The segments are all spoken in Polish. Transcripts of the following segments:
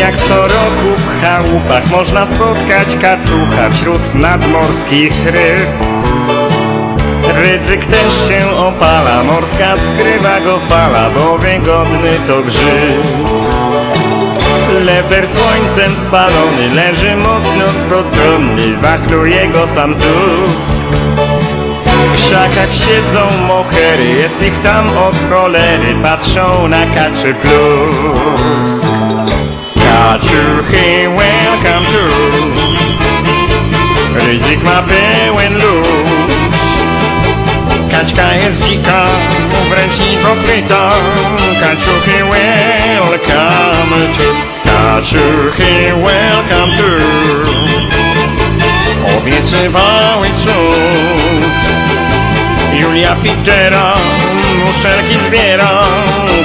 Jak co roku w chałupach można spotkać kaczucha wśród nadmorskich ryb. Ryzyk też się opala, morska skrywa go fala, bo wygodny to grzyb. Leper słońcem spalony leży mocno spocony, wachluje go sam tusk. Krzakach siedzą mohery, jest ich tam od cholery, patrzą na kaczy plus. Kaczuchy, welcome to Ryzyk ma pełen luz. Kaczka jest dzika, wręcz hipokryta. Kaczuchy, welcome to Kaczuchy, welcome to Obiecywały cud Julia Pitera muszelki zbiera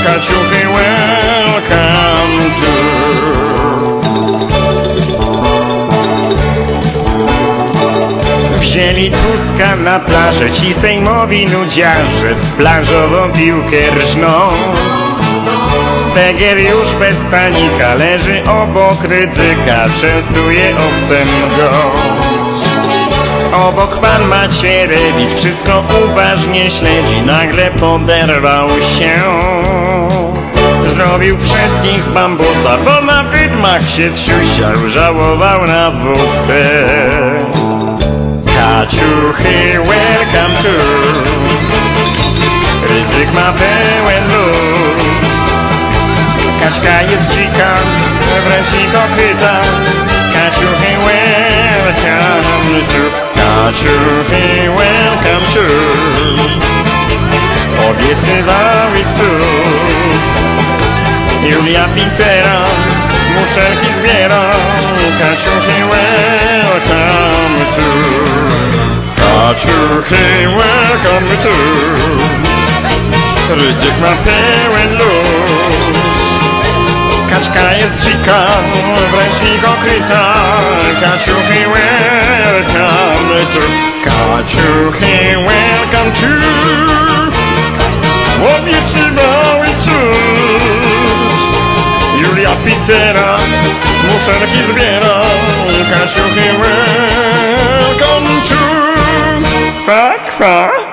Kaczuchy, welcome to Wzięli Tuska na plażę Ci sejmowi nudziarze W plażową piłkę rżną. Tegier już bez stanika Leży obok ryzyka Częstuje owcem go Obok pan Macierewicz Wszystko uważnie śledzi. Nagle poderwał się. Zrobił wszystkich bambusa Bo na wydmach się zsiusiał Żałował na wódce. Kaczuchy, welcome to. Ryzyk ma pełen luz. Kaczka jest dzika, wręcz hipokryta Kaczuchy, welcome to Kaczuchy, welcome to Obiecywały cud. Julia Pitera muszelki zbiera. Kaczuchy, welcome to Kaczuchy, welcome to Ryzyk ma pełen luz. Kaczka jest dzika, wręcz hipokryta Kaczuchy, welcome to Kaczuchy, welcome to Obiecywały cud Julia Pitera muszelki zbiera Kaczuchy, welcome to Kwa, kwa